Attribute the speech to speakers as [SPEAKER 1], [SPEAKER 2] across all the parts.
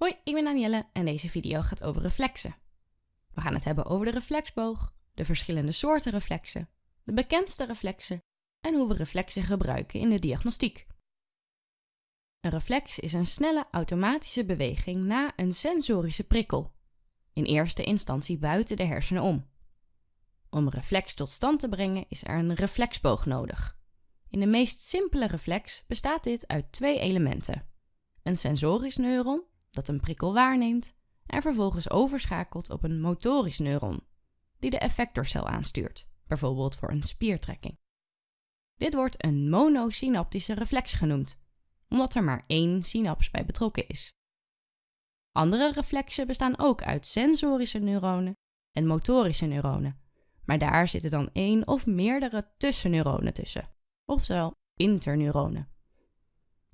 [SPEAKER 1] Hoi, ik ben Danielle en deze video gaat over reflexen. We gaan het hebben over de reflexboog, de verschillende soorten reflexen, de bekendste reflexen en hoe we reflexen gebruiken in de diagnostiek. Een reflex is een snelle automatische beweging na een sensorische prikkel, in eerste instantie buiten de hersenen om. Om een reflex tot stand te brengen is er een reflexboog nodig. In de meest simpele reflex bestaat dit uit twee elementen: een sensorisch neuron dat een prikkel waarneemt en vervolgens overschakelt op een motorisch neuron, die de effectorcel aanstuurt, bijvoorbeeld voor een spiertrekking. Dit wordt een monosynaptische reflex genoemd, omdat er maar één synaps bij betrokken is. Andere reflexen bestaan ook uit sensorische neuronen en motorische neuronen, maar daar zitten dan één of meerdere tussenneuronen tussen, oftewel interneuronen.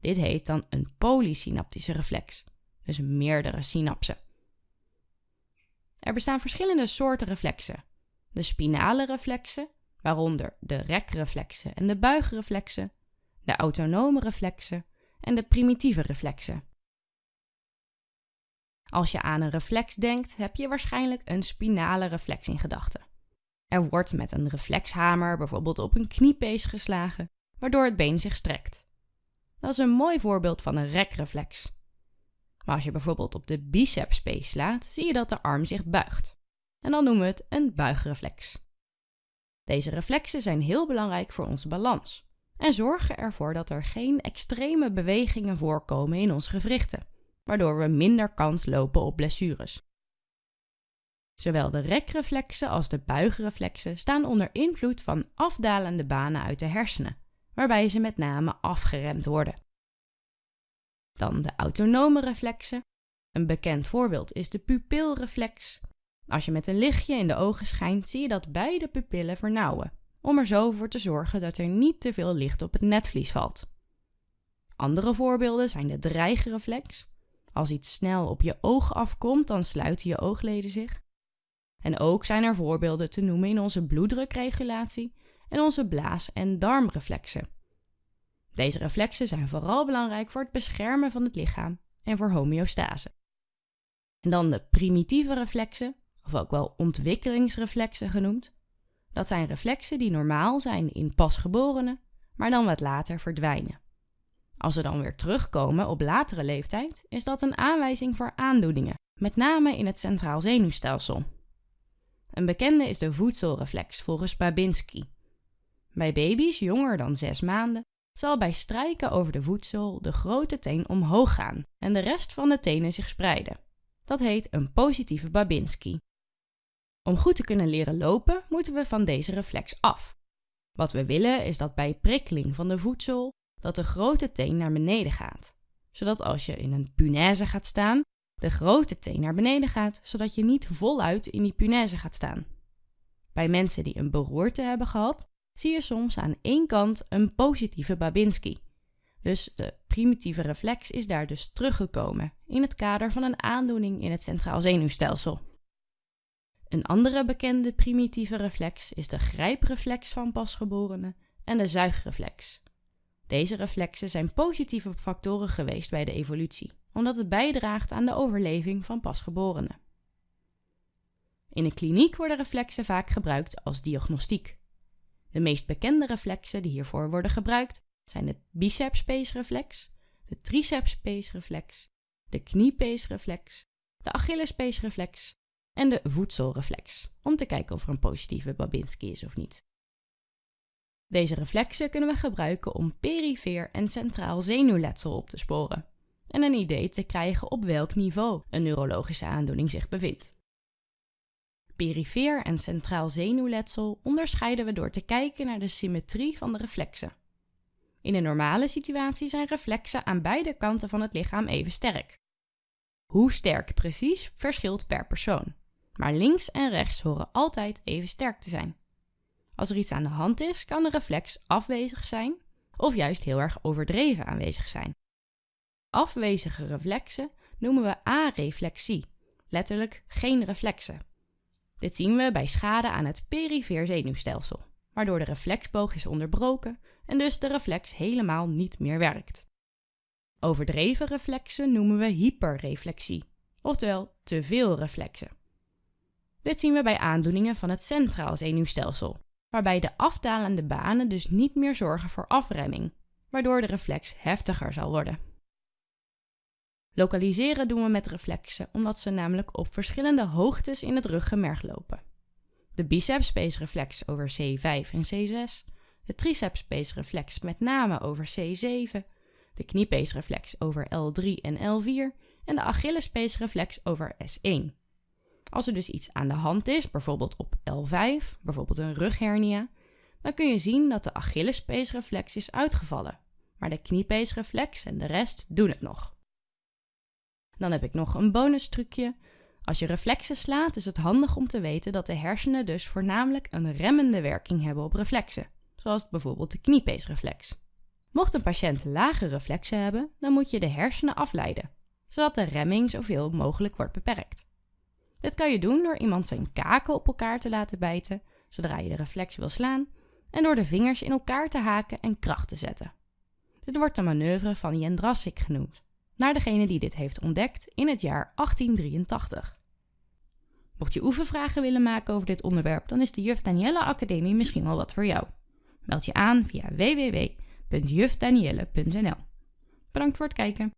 [SPEAKER 1] Dit heet dan een polysynaptische reflex dus meerdere synapsen. Er bestaan verschillende soorten reflexen. De spinale reflexen, waaronder de rekreflexen en de buigreflexen, de autonome reflexen en de primitieve reflexen. Als je aan een reflex denkt, heb je waarschijnlijk een spinale reflex in gedachten. Er wordt met een reflexhamer bijvoorbeeld op een kniepees geslagen, waardoor het been zich strekt. Dat is een mooi voorbeeld van een rekreflex. Maar als je bijvoorbeeld op de bicepspees slaat, zie je dat de arm zich buigt. En dan noemen we het een buigreflex. Deze reflexen zijn heel belangrijk voor onze balans en zorgen ervoor dat er geen extreme bewegingen voorkomen in onze gewrichten, waardoor we minder kans lopen op blessures. Zowel de rekreflexen als de buigreflexen staan onder invloed van afdalende banen uit de hersenen, waarbij ze met name afgeremd worden. Dan de autonome reflexen. Een bekend voorbeeld is de pupilreflex. Als je met een lichtje in de ogen schijnt, zie je dat beide pupillen vernauwen, om er zo voor te zorgen dat er niet te veel licht op het netvlies valt. Andere voorbeelden zijn de dreigreflex. Als iets snel op je oog afkomt, dan sluiten je oogleden zich. En ook zijn er voorbeelden te noemen in onze bloeddrukregulatie en onze blaas- en darmreflexen. Deze reflexen zijn vooral belangrijk voor het beschermen van het lichaam en voor homeostase. En dan de primitieve reflexen, of ook wel ontwikkelingsreflexen genoemd. Dat zijn reflexen die normaal zijn in pasgeborenen, maar dan wat later verdwijnen. Als ze dan weer terugkomen op latere leeftijd, is dat een aanwijzing voor aandoeningen, met name in het centraal zenuwstelsel. Een bekende is de voedselreflex volgens Babinski. Bij baby's jonger dan 6 maanden zal bij strijken over de voedsel de grote teen omhoog gaan en de rest van de tenen zich spreiden. Dat heet een positieve Babinski. Om goed te kunnen leren lopen, moeten we van deze reflex af. Wat we willen is dat bij prikkeling van de voedsel dat de grote teen naar beneden gaat, zodat als je in een punaise gaat staan, de grote teen naar beneden gaat, zodat je niet voluit in die punaise gaat staan. Bij mensen die een beroerte hebben gehad, zie je soms aan één kant een positieve Babinski. Dus de primitieve reflex is daar dus teruggekomen in het kader van een aandoening in het centraal zenuwstelsel. Een andere bekende primitieve reflex is de grijpreflex van pasgeborenen en de zuigreflex. Deze reflexen zijn positieve factoren geweest bij de evolutie, omdat het bijdraagt aan de overleving van pasgeborenen. In de kliniek worden reflexen vaak gebruikt als diagnostiek. De meest bekende reflexen die hiervoor worden gebruikt zijn de biceps-pace-reflex, de triceps-pace-reflex, de knie-pace-reflex, de Achilles-pace-reflex en de voedselreflex, om te kijken of er een positieve Babinski is of niet. Deze reflexen kunnen we gebruiken om perifeer en centraal zenuwletsel op te sporen en een idee te krijgen op welk niveau een neurologische aandoening zich bevindt. Perifeer en centraal zenuwletsel onderscheiden we door te kijken naar de symmetrie van de reflexen. In een normale situatie zijn reflexen aan beide kanten van het lichaam even sterk. Hoe sterk precies verschilt per persoon, maar links en rechts horen altijd even sterk te zijn. Als er iets aan de hand is, kan de reflex afwezig zijn of juist heel erg overdreven aanwezig zijn. Afwezige reflexen noemen we areflexie, letterlijk geen reflexen. Dit zien we bij schade aan het perifeer zenuwstelsel, waardoor de reflexboog is onderbroken en dus de reflex helemaal niet meer werkt. Overdreven reflexen noemen we hyperreflexie, oftewel te veel reflexen. Dit zien we bij aandoeningen van het centraal zenuwstelsel, waarbij de afdalende banen dus niet meer zorgen voor afremming, waardoor de reflex heftiger zal worden. Lokaliseren doen we met reflexen omdat ze namelijk op verschillende hoogtes in het ruggenmerg lopen. De biceps reflex over C5 en C6, de triceps reflex met name over C7, de kniepeesreflex over L3 en L4 en de Achillespees reflex over S1. Als er dus iets aan de hand is, bijvoorbeeld op L5, bijvoorbeeld een rughernia, dan kun je zien dat de Achillespeesreflex is uitgevallen, maar de kniepeesreflex en de rest doen het nog. Dan heb ik nog een bonus trucje. Als je reflexen slaat, is het handig om te weten dat de hersenen dus voornamelijk een remmende werking hebben op reflexen, zoals bijvoorbeeld de kniepeesreflex. Mocht een patiënt lage reflexen hebben, dan moet je de hersenen afleiden, zodat de remming zoveel mogelijk wordt beperkt. Dit kan je doen door iemand zijn kaken op elkaar te laten bijten, zodra je de reflex wil slaan, en door de vingers in elkaar te haken en kracht te zetten. Dit wordt de manoeuvre van Jendrassik genoemd, naar degene die dit heeft ontdekt in het jaar 1883. Mocht je oefenvragen willen maken over dit onderwerp, dan is de Juf Danielle Academie misschien wel wat voor jou. Meld je aan via www.jufdanielle.nl. Bedankt voor het kijken.